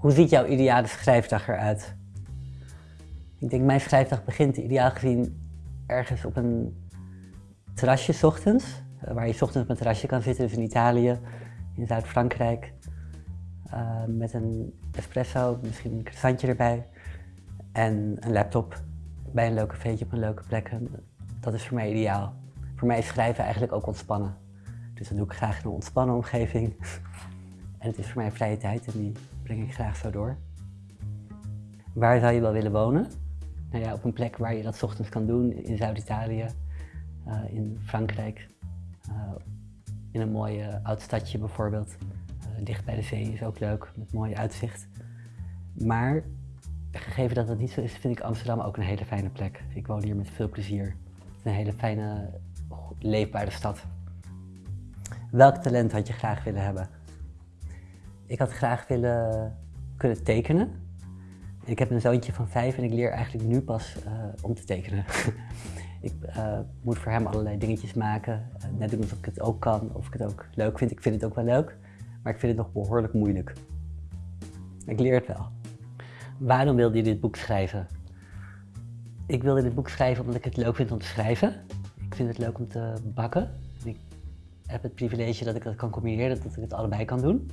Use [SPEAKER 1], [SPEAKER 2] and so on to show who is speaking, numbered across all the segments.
[SPEAKER 1] Hoe ziet jouw ideale schrijfdag eruit? Ik denk mijn schrijfdag begint ideaal gezien ergens op een terrasje s ochtends. eh, Waar je 's ochtends op een terrasje kan zitten, dus in Italië, in Zuid-Frankrijk. eh, met een espresso, misschien een croissantje erbij. En een laptop bij een leuk cafeetje op een leuke plek. Dat is voor mij ideaal. Voor mij is schrijven eigenlijk ook ontspannen. Dus dat doe ik graag in een ontspannen omgeving. En het is voor mij vrije tijd en die breng ik graag zo door. Waar zou je wel willen wonen? Nou ja, op een plek waar je dat ochtends kan doen, in Zuid-Italië, eh, in Frankrijk, eh, in een mooi eh, oud stadje bijvoorbeeld. Dicht bij de zee is ook leuk, met mooi uitzicht. Maar gegeven dat dat niet zo is, vind ik Amsterdam ook een hele fijne plek. Ik woon hier met veel plezier. Het is een hele fijne, leefbare stad. Welk talent had je graag willen hebben? Ik had graag willen kunnen tekenen. Ik heb een zoontje van vijf en ik leer eigenlijk nu pas eh, om te tekenen. ik eh, moet voor hem allerlei dingetjes maken, eh, net doen of ik het ook kan, of ik het ook leuk vind. Ik vind het ook wel leuk, maar ik vind het nog behoorlijk moeilijk. Ik leer het wel. Waarom wilde je dit boek schrijven? Ik wilde dit boek schrijven omdat ik het leuk vind om te schrijven. Ik vind het leuk om te bakken. Ik heb het privilege dat ik dat kan combineren, dat ik het allebei kan doen.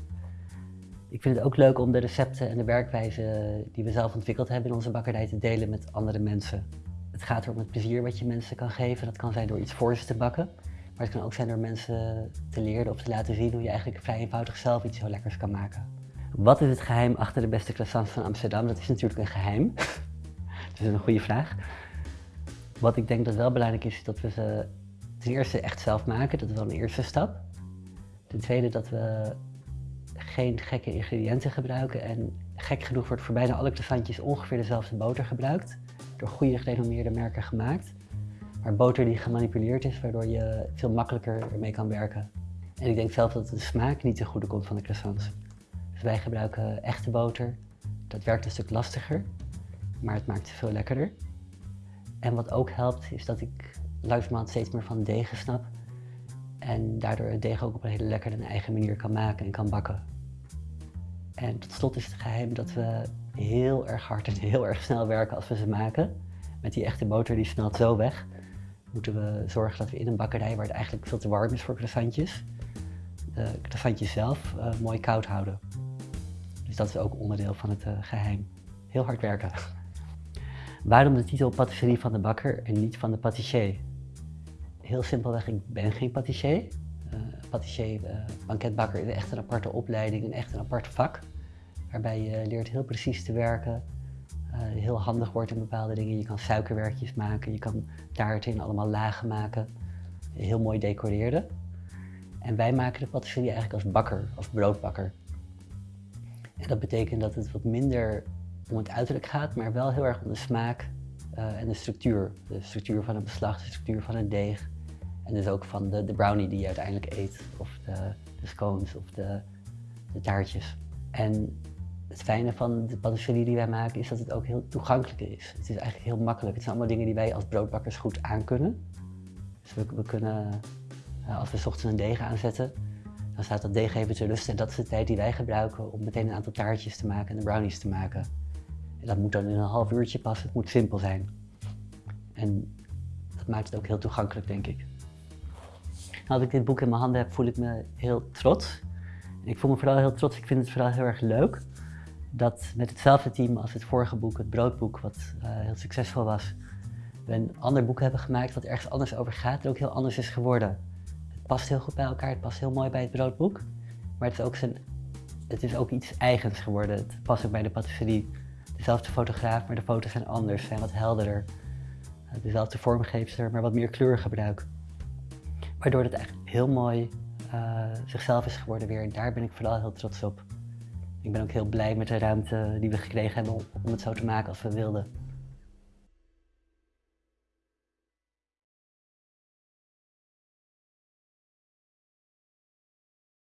[SPEAKER 1] Ik vind het ook leuk om de recepten en de werkwijze die we zelf ontwikkeld hebben in onze bakkerij te delen met andere mensen. Het gaat er om het plezier wat je mensen kan geven. Dat kan zijn door iets voor ze te bakken. Maar het kan ook zijn door mensen te leren of te laten zien hoe je eigenlijk vrij eenvoudig zelf iets heel lekkers kan maken. Wat is het geheim achter de beste croissants van Amsterdam? Dat is natuurlijk een geheim. dat is een goede vraag. Wat ik denk dat wel belangrijk is, is dat we ze ten eerste echt zelf maken. Dat is wel een eerste stap. Ten tweede dat we geen gekke ingrediënten gebruiken. En gek genoeg wordt voor bijna alle croissantjes ongeveer dezelfde boter gebruikt. Door goede gerenommeerde merken gemaakt. Maar boter die gemanipuleerd is, waardoor je veel makkelijker ermee kan werken. En ik denk zelf dat de smaak niet ten goede komt van de croissants. Dus wij gebruiken echte boter. Dat werkt een stuk lastiger, maar het maakt veel lekkerder. En wat ook helpt, is dat ik langzamerhand steeds meer van degen snap. En daardoor het deeg ook op een hele lekkere en eigen manier kan maken en kan bakken. En tot slot is het geheim dat we heel erg hard en heel erg snel werken als we ze maken. Met die echte boter die smelt zo weg. Moeten we zorgen dat we in een bakkerij waar het eigenlijk veel te warm is voor croissantjes, de croissantjes zelf eh, mooi koud houden. Dus dat is ook onderdeel van het eh, geheim. Heel hard werken. Waarom de titel patisserie van de bakker en niet van de patissier? Heel simpelweg, ik ben geen patissier. Patissier, uh, banketbakker is echt een aparte opleiding, een echt een apart vak. Waarbij je leert heel precies te werken, uh, heel handig wordt in bepaalde dingen. Je kan suikerwerkjes maken, je kan taarten in allemaal lagen maken, heel mooi decoreren. En wij maken de patisserie eigenlijk als bakker, als broodbakker. En dat betekent dat het wat minder om het uiterlijk gaat, maar wel heel erg om de smaak uh, en de structuur. De structuur van het beslag, de structuur van het deeg. En dus ook van de, de brownie die je uiteindelijk eet, of de, de scones of de, de taartjes. En het fijne van de patisserie die wij maken is dat het ook heel toegankelijk is. Het is eigenlijk heel makkelijk. Het zijn allemaal dingen die wij als broodbakkers goed aankunnen. Dus we, kunnen, uh, als we ochtends een deeg aanzetten, dan staat dat deeg even te rusten. En dat is de tijd die wij gebruiken om meteen een aantal taartjes te maken en de brownies te maken. En dat moet dan in een half uurtje passen. Het moet simpel zijn. En dat maakt het ook heel toegankelijk, denk ik. Als ik dit boek in mijn handen heb, voel ik me heel trots. Ik voel me vooral heel trots. Ik vind het vooral heel erg leuk dat met hetzelfde team als het vorige boek, het broodboek, wat uh, heel succesvol was, we een ander boek hebben gemaakt wat ergens anders over gaat en ook heel anders is geworden. Het past heel goed bij elkaar, het past heel mooi bij het broodboek, maar het is ook, het is ook iets eigens geworden. Het past ook bij de patisserie. Dezelfde fotograaf, maar de foto's zijn anders, zijn wat helderder. Dezelfde vormgeefster, maar wat meer kleurgebruik. Waardoor het eigenlijk heel mooi uh, zichzelf is geworden weer. En daar ben ik vooral heel trots op. Ik ben ook heel blij met de ruimte die we gekregen hebben om het zo te maken als we wilden.